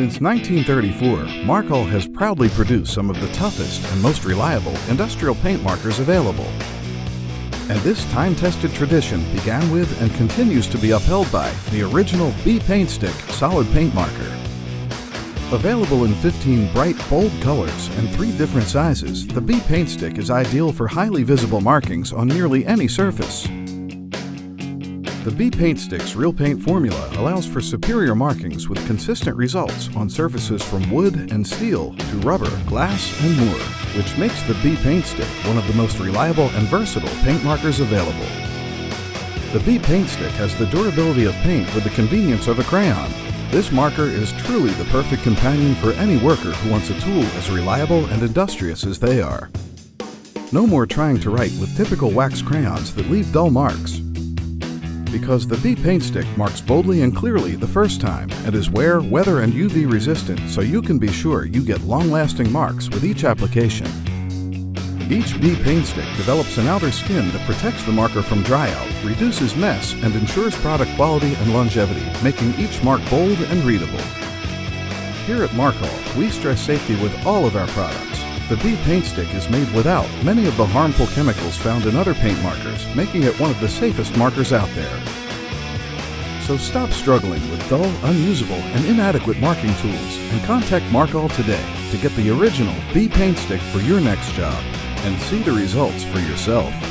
Since 1934, Markal has proudly produced some of the toughest and most reliable industrial paint markers available. And this time-tested tradition began with and continues to be upheld by the original B Paint Stick solid paint marker. Available in 15 bright, bold colors and three different sizes, the B Paint Stick is ideal for highly visible markings on nearly any surface. The B Paint Stick's Real Paint formula allows for superior markings with consistent results on surfaces from wood and steel to rubber, glass, and more, which makes the B Paint Stick one of the most reliable and versatile paint markers available. The B Paint Stick has the durability of paint with the convenience of a crayon. This marker is truly the perfect companion for any worker who wants a tool as reliable and industrious as they are. No more trying to write with typical wax crayons that leave dull marks because the B Paint Stick marks boldly and clearly the first time and is wear, weather, and UV resistant so you can be sure you get long-lasting marks with each application. Each B Paint Stick develops an outer skin that protects the marker from dry out, reduces mess, and ensures product quality and longevity, making each mark bold and readable. Here at Markal, we stress safety with all of our products. The B paint stick is made without many of the harmful chemicals found in other paint markers, making it one of the safest markers out there. So stop struggling with dull, unusable, and inadequate marking tools and contact Markal today to get the original B paint stick for your next job and see the results for yourself.